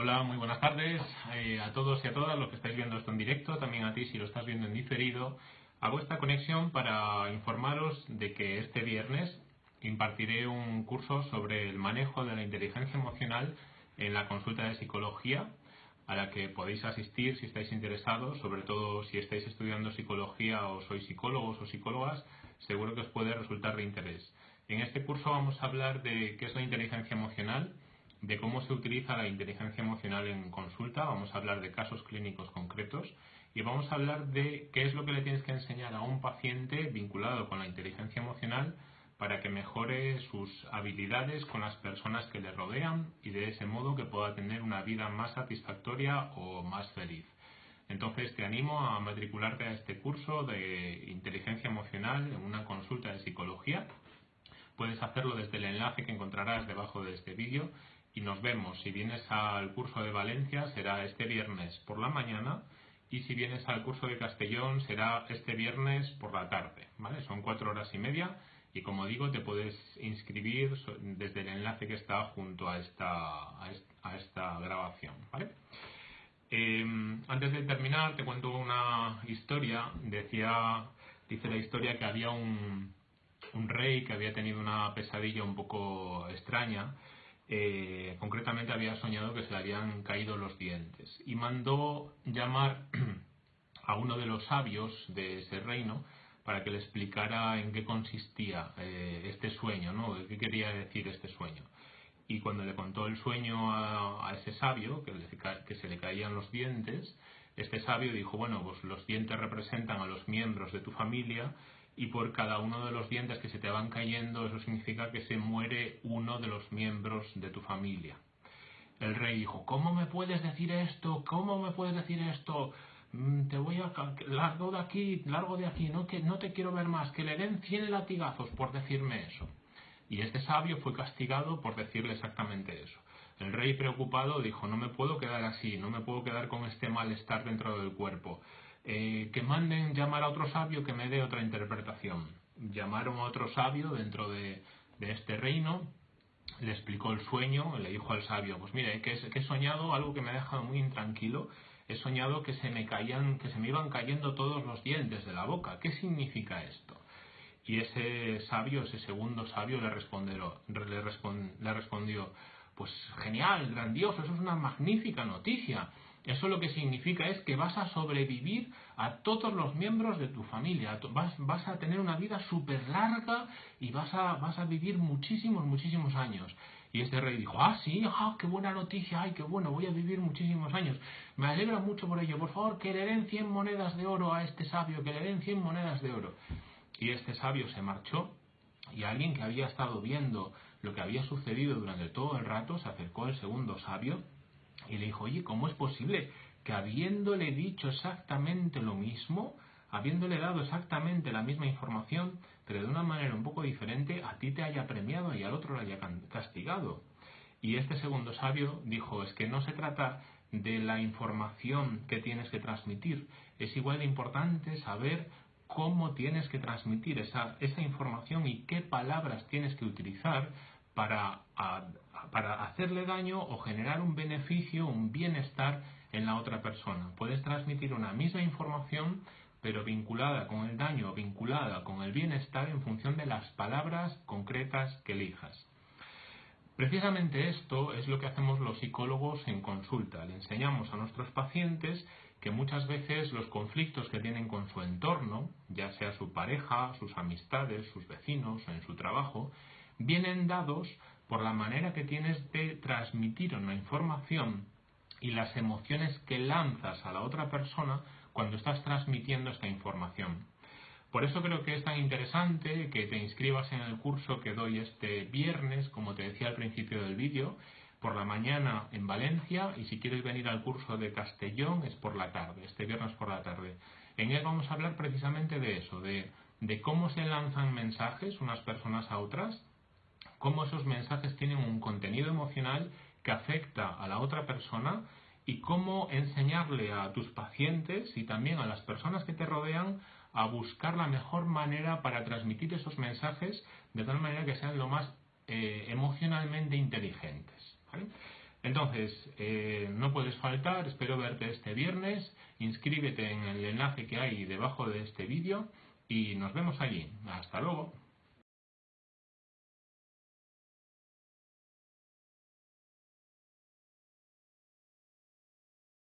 Hola, muy buenas tardes eh, a todos y a todas los que estáis viendo esto en directo, también a ti si lo estás viendo en diferido. Hago esta conexión para informaros de que este viernes impartiré un curso sobre el manejo de la inteligencia emocional en la consulta de psicología a la que podéis asistir si estáis interesados, sobre todo si estáis estudiando psicología o sois psicólogos o psicólogas, seguro que os puede resultar de interés. En este curso vamos a hablar de qué es la inteligencia emocional, de cómo se utiliza la inteligencia emocional en consulta, vamos a hablar de casos clínicos concretos y vamos a hablar de qué es lo que le tienes que enseñar a un paciente vinculado con la inteligencia emocional para que mejore sus habilidades con las personas que le rodean y de ese modo que pueda tener una vida más satisfactoria o más feliz. Entonces te animo a matricularte a este curso de inteligencia emocional en una consulta de psicología. Puedes hacerlo desde el enlace que encontrarás debajo de este vídeo y nos vemos. Si vienes al curso de Valencia será este viernes por la mañana y si vienes al curso de Castellón será este viernes por la tarde. ¿vale? Son cuatro horas y media y como digo te puedes inscribir desde el enlace que está junto a esta, a esta grabación. ¿vale? Em, antes de terminar te cuento una historia. Decía, dice la historia que había un, un rey que había tenido una pesadilla un poco extraña eh, concretamente había soñado que se le habían caído los dientes y mandó llamar a uno de los sabios de ese reino para que le explicara en qué consistía eh, este sueño, ¿no? ¿Qué quería decir este sueño? Y cuando le contó el sueño a, ese sabio, que, que, se le caían los dientes, este sabio dijo, bueno, pues los dientes representan a los miembros de tu familia y por cada uno de los dientes que se te van cayendo, eso significa que se muere uno de los miembros de tu familia. El rey dijo, ¿cómo me puedes decir esto? ¿Cómo me puedes decir esto? Mm, te voy a largo de aquí, largo de aquí, no te quiero ver más, que le den cien latigazos por decirme eso. Y este sabio fue castigado por decirle exactamente eso. El rey preocupado dijo, no me puedo quedar así, no me puedo quedar con este malestar dentro del cuerpo. Eh, que manden llamar a otro sabio que me dé otra interpretación. Llamaron a otro sabio dentro de, este reino, le explicó el sueño, le dijo al sabio, pues mire, que, he soñado algo que me ha dejado muy intranquilo, he soñado que se me caían, que se me iban cayendo todos los dientes de la boca. ¿Qué significa esto? Y ese sabio, ese segundo sabio, le respondió, pues genial, grandioso, eso es una magnífica noticia. Eso lo que significa es que vas a sobrevivir a todos los miembros de tu familia. Vas, vas a tener una vida súper larga y vas a, vas a vivir muchísimos, muchísimos años. Y este rey dijo, ah, sí, ah, qué buena noticia, ay, qué bueno, voy a vivir muchísimos años. Me alegra mucho por ello. Por favor, que le den 100 monedas de oro a este sabio, que le den 100 monedas de oro. Y este sabio se marchó y alguien que había estado viendo lo que había sucedido durante todo el rato se acercó al segundo sabio y le dijo, oye, ¿cómo es posible que habiéndole dicho exactamente lo mismo, habiéndole dado exactamente la misma información, pero de una manera un poco diferente, a ti te haya premiado y al otro le haya castigado? Y este segundo sabio dijo, es que no se trata de la información que tienes que transmitir, es igual de importante saber cómo tienes que transmitir esa, información y qué palabras tienes que utilizar para, para hacerle daño o generar un beneficio, un bienestar en la otra persona. Puedes transmitir una misma información, pero vinculada con el daño, vinculada con el bienestar en función de las palabras concretas que elijas. Precisamente esto es lo que hacemos los psicólogos en consulta. Le enseñamos a nuestros pacientes que muchas veces los conflictos que tienen con su entorno, ya sea su pareja, sus amistades, sus vecinos o en su trabajo, vienen dados por la manera que tienes de transmitir una información y las emociones que lanzas a la otra persona cuando estás transmitiendo esta información. Por eso creo que es tan interesante que te inscribas en el curso que doy este viernes, como te decía al principio del vídeo, por la mañana en Valencia y si quieres venir al curso de Castellón es por la tarde, este viernes por la tarde. En él vamos a hablar precisamente de eso, de, de cómo se lanzan mensajes unas personas a otras cómo esos mensajes tienen un contenido emocional que afecta a la otra persona y cómo enseñarle a tus pacientes y también a las personas que te rodean a buscar la mejor manera para transmitir esos mensajes de tal manera que sean lo más eh, emocionalmente inteligentes. Entonces, eh, no puedes faltar, espero verte este viernes, inscríbete en el enlace que hay debajo de este vídeo y nos vemos allí. Hasta luego.